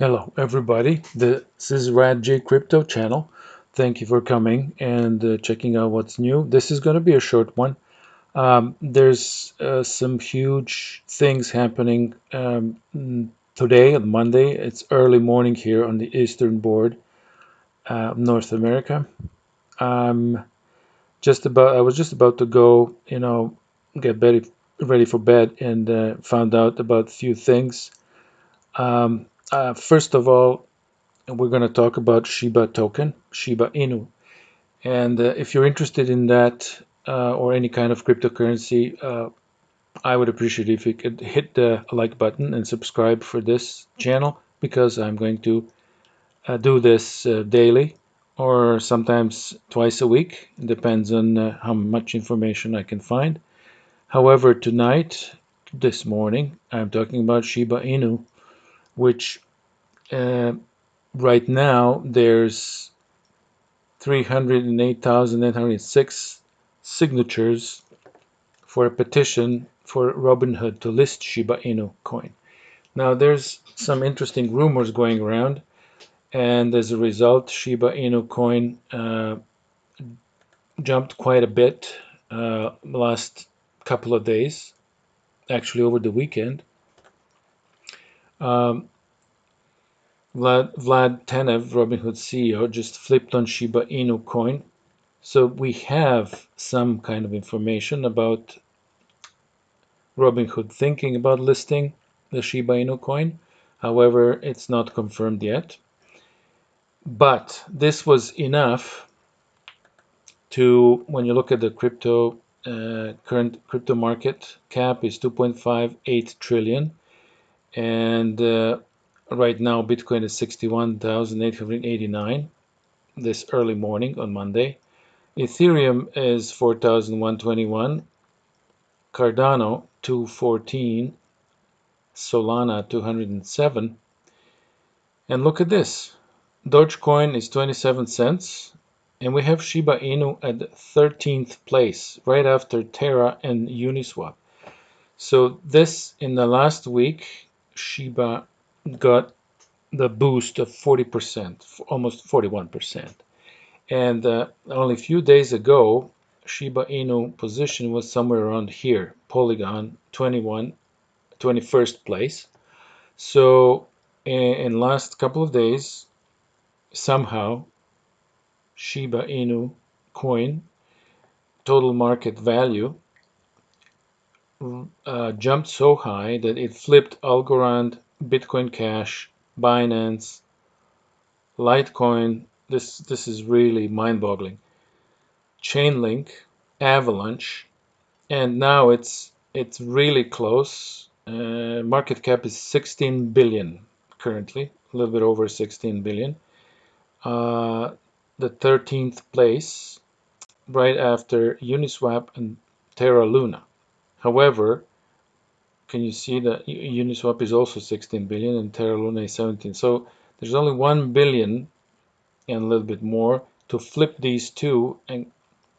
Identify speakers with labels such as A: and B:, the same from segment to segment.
A: Hello everybody, this is Rad J Crypto channel. Thank you for coming and uh, checking out what's new. This is going to be a short one. Um, there's uh, some huge things happening um, today on Monday. It's early morning here on the eastern board uh, North America. Um, just about, I was just about to go, you know, get ready, ready for bed and uh, found out about a few things. Um, uh, first of all, we're going to talk about Shiba token, Shiba Inu. And uh, if you're interested in that uh, or any kind of cryptocurrency, uh, I would appreciate if you could hit the like button and subscribe for this channel because I'm going to uh, do this uh, daily or sometimes twice a week. It depends on how much information I can find. However, tonight, this morning, I'm talking about Shiba Inu which uh, right now there's 308,806 signatures for a petition for Robinhood to list Shiba Inu coin. Now there's some interesting rumors going around and as a result Shiba Inu coin uh, jumped quite a bit uh, last couple of days actually over the weekend um, Vlad, Vlad Tenev, Robinhood CEO, just flipped on Shiba Inu coin. So we have some kind of information about Robinhood thinking about listing the Shiba Inu coin. However, it's not confirmed yet. But this was enough to, when you look at the crypto, uh, current crypto market cap is 2.58 trillion and uh, right now Bitcoin is 61,889 this early morning on Monday. Ethereum is 4,121, Cardano 214, Solana 207. And look at this. Dogecoin is 27 cents and we have Shiba Inu at 13th place right after Terra and Uniswap. So this in the last week Shiba got the boost of 40%, almost 41%. And uh, only a few days ago, Shiba Inu position was somewhere around here, Polygon 21, 21st place. So in, in last couple of days, somehow Shiba Inu coin total market value uh, jumped so high that it flipped Algorand, Bitcoin Cash, Binance, Litecoin. This this is really mind-boggling. Chainlink, Avalanche, and now it's it's really close. Uh, market cap is 16 billion currently, a little bit over 16 billion. Uh, the 13th place, right after Uniswap and Terra Luna. However, can you see that Uniswap is also 16 billion and Terra Luna is 17. So there's only 1 billion and a little bit more to flip these two and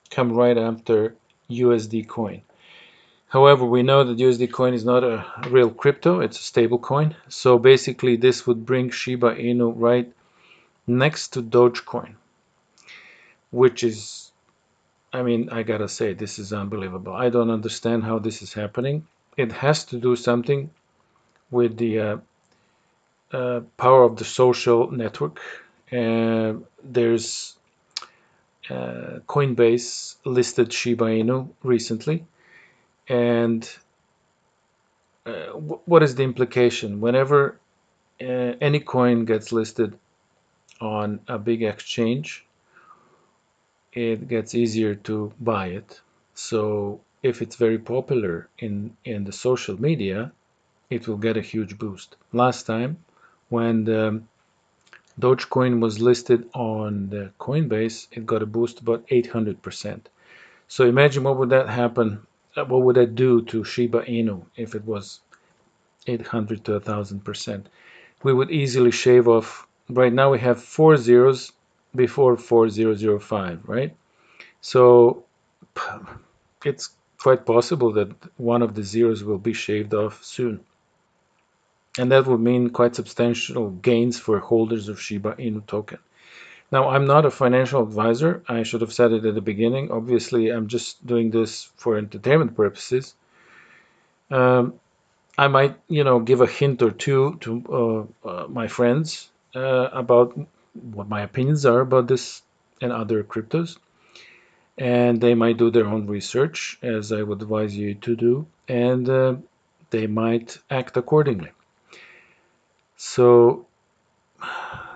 A: come right after USD coin. However, we know that USD coin is not a real crypto, it's a stable coin. So basically this would bring Shiba Inu right next to Dogecoin, which is I mean, I gotta say, this is unbelievable. I don't understand how this is happening. It has to do something with the uh, uh, power of the social network. Uh, there's uh, Coinbase listed Shiba Inu recently. And uh, what is the implication? Whenever uh, any coin gets listed on a big exchange, it gets easier to buy it. So if it's very popular in, in the social media, it will get a huge boost. Last time when the Dogecoin was listed on the Coinbase, it got a boost about 800%. So imagine what would that happen, uh, what would that do to Shiba Inu if it was 800 to 1000%. We would easily shave off, right now we have four zeros before 4005, right? So it's quite possible that one of the zeros will be shaved off soon. and that would mean quite substantial gains for holders of Shiba Inu token. Now, I'm not a financial advisor. I should have said it at the beginning. Obviously, I'm just doing this for entertainment purposes. Um, I might, you know, give a hint or two to uh, uh, my friends uh, about what my opinions are about this and other cryptos. And they might do their own research, as I would advise you to do, and uh, they might act accordingly. So,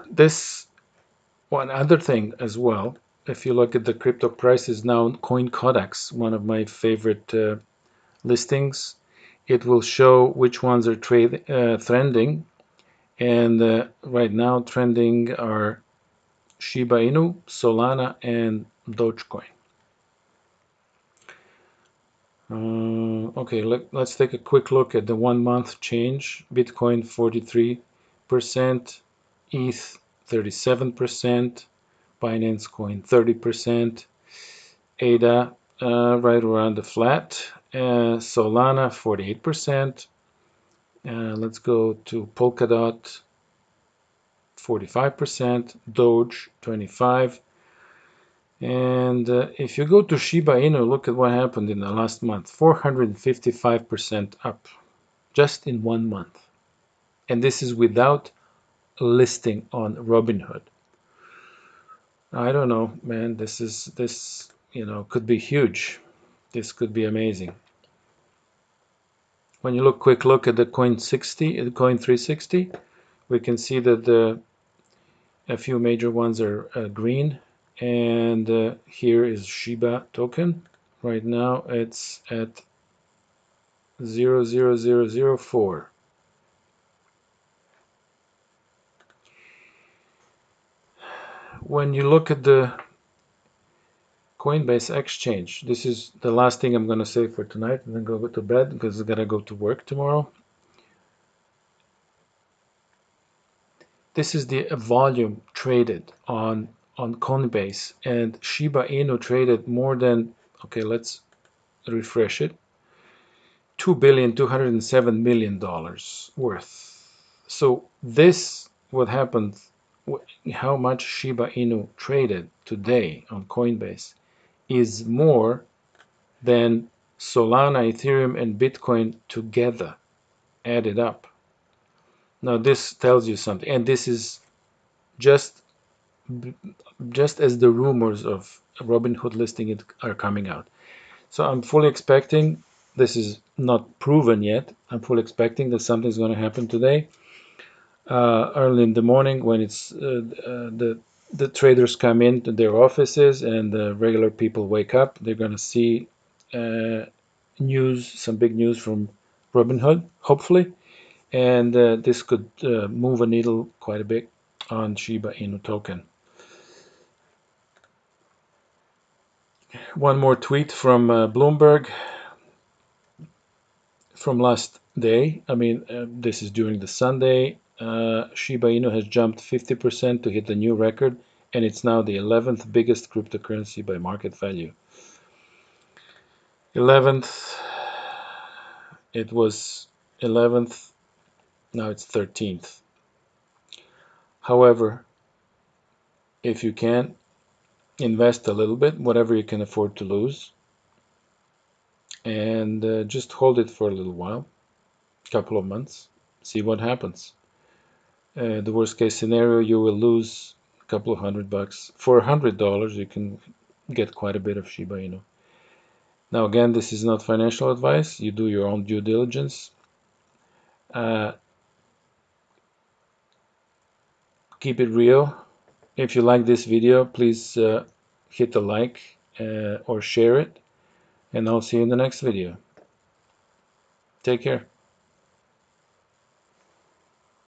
A: this one other thing as well, if you look at the crypto prices now, CoinCodex, one of my favorite uh, listings, it will show which ones are trade, uh, trending. And uh, right now trending are Shiba Inu, Solana, and Dogecoin. Uh, okay, let, us take a quick look at the one month change. Bitcoin 43%, ETH 37%, Binance Coin 30%, ADA uh, right around the flat, uh, Solana 48%, uh, let's go to Polkadot 45%, Doge 25 and uh, if you go to Shiba Inu, look at what happened in the last month, 455% up just in one month. And this is without listing on Robinhood. I don't know, man. This is this you know could be huge. This could be amazing. When you look quick look at the coin 60, the coin 360, we can see that the a few major ones are uh, green, and uh, here is Shiba token. Right now it's at 00004. when you look at the Coinbase Exchange, this is the last thing I'm going to say for tonight and then go to bed because I got to go to work tomorrow. This is the volume traded on on Coinbase and Shiba Inu traded more than okay let's refresh it two billion two hundred and seven million dollars worth so this what happened how much Shiba Inu traded today on Coinbase is more than Solana, Ethereum, and Bitcoin together added up. Now this tells you something, and this is just just as the rumors of Robinhood listing it are coming out. So I'm fully expecting this is not proven yet. I'm fully expecting that something's going to happen today uh, early in the morning when it's uh, uh, the the traders come into their offices and the regular people wake up. They're going to see uh, news, some big news from Robinhood, hopefully, and uh, this could uh, move a needle quite a bit on Shiba Inu token. One more tweet from Bloomberg from last day. I mean, this is during the Sunday uh, Shiba Inu has jumped 50% to hit a new record, and it's now the 11th biggest cryptocurrency by market value. 11th, it was 11th, now it's 13th. However, if you can, invest a little bit, whatever you can afford to lose, and uh, just hold it for a little while, a couple of months, see what happens. Uh, the worst case scenario, you will lose a couple of hundred bucks. For a hundred dollars, you can get quite a bit of Shiba Inu. Now, again, this is not financial advice. You do your own due diligence. Uh, keep it real. If you like this video, please uh, hit the like uh, or share it. And I'll see you in the next video. Take care.